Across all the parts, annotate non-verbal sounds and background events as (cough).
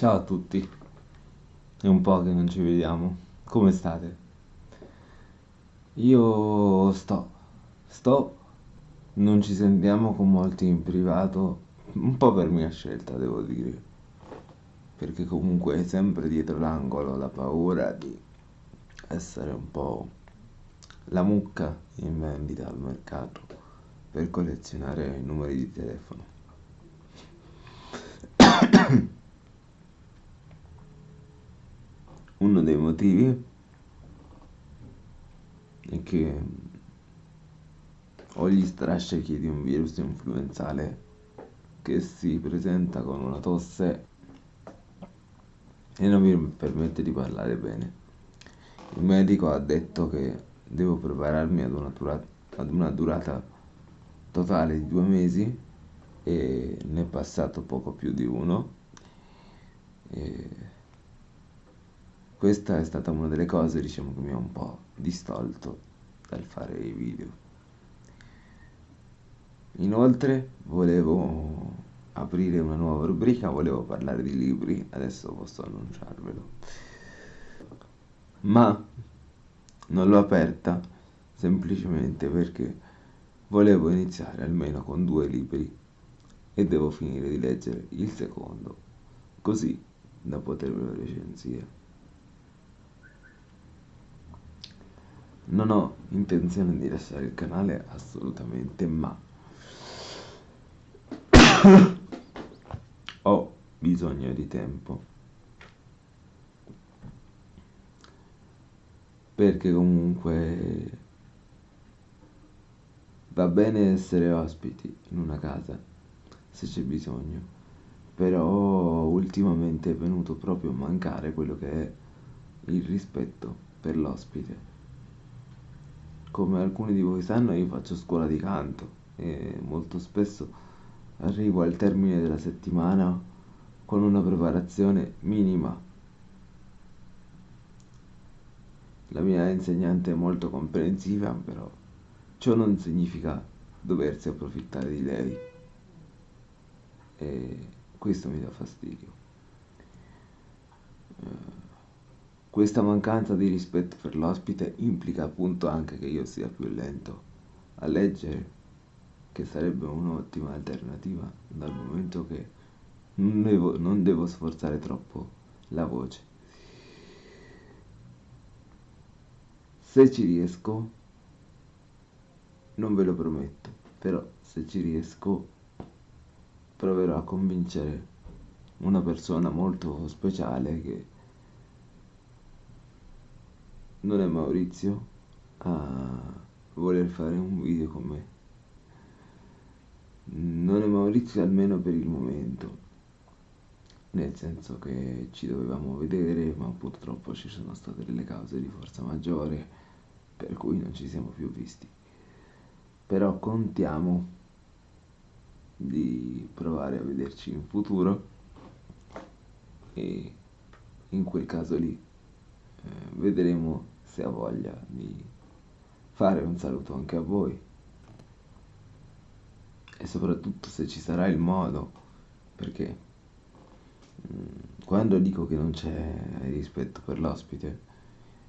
Ciao a tutti, è un po' che non ci vediamo, come state? Io sto, sto, non ci sentiamo con molti in privato, un po' per mia scelta devo dire, perché comunque è sempre dietro l'angolo la paura di essere un po' la mucca in vendita al mercato per collezionare i numeri di telefono. (coughs) (coughs) uno dei motivi è che ho gli strascichi di un virus influenzale che si presenta con una tosse e non mi permette di parlare bene. Il medico ha detto che devo prepararmi ad una, durata, ad una durata totale di due mesi e ne è passato poco più di uno. E questa è stata una delle cose diciamo che mi ha un po' distolto dal fare i video. Inoltre volevo aprire una nuova rubrica volevo parlare di libri adesso posso annunciarvelo. Ma non l'ho aperta semplicemente perché volevo iniziare almeno con due libri e devo finire di leggere il secondo così da potervelo recensire Non ho intenzione di lasciare il canale assolutamente, ma (coughs) ho bisogno di tempo. Perché comunque va bene essere ospiti in una casa se c'è bisogno, però ultimamente è venuto proprio a mancare quello che è il rispetto per l'ospite come alcuni di voi sanno io faccio scuola di canto e molto spesso arrivo al termine della settimana con una preparazione minima. La mia insegnante è molto comprensiva, però ciò non significa doversi approfittare di lei. E questo mi dà fastidio. Questa mancanza di rispetto per l'ospite implica appunto anche che io sia più lento a leggere, che sarebbe un'ottima alternativa dal momento che non devo, non devo sforzare troppo la voce. Se ci riesco, non ve lo prometto, però se ci riesco proverò a convincere una persona molto speciale che non è Maurizio a voler fare un video con me. Non è Maurizio almeno per il momento. Nel senso che ci dovevamo vedere ma purtroppo ci sono state delle cause di forza maggiore per cui non ci siamo più visti. Però contiamo di provare a vederci in futuro. E in quel caso lì vedremo se ha voglia di fare un saluto anche a voi. E soprattutto se ci sarà il modo perché mm, quando dico che non c'è rispetto per l'ospite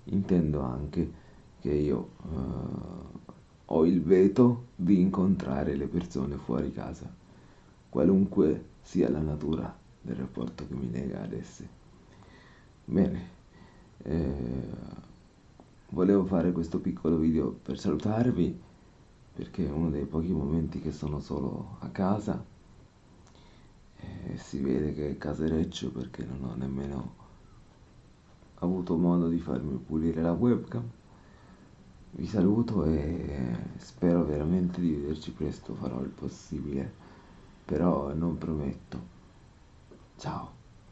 intendo anche che io uh, ho il veto di incontrare le persone fuori casa qualunque sia la natura del rapporto che mi lega ad esse. Bene eh, volevo fare questo piccolo video per salutarvi perché è uno dei pochi momenti che sono solo a casa. E si vede che è casereccio perché non ho nemmeno avuto modo di farmi pulire la webcam. Vi saluto e spero veramente di vederci presto farò il possibile però non prometto. Ciao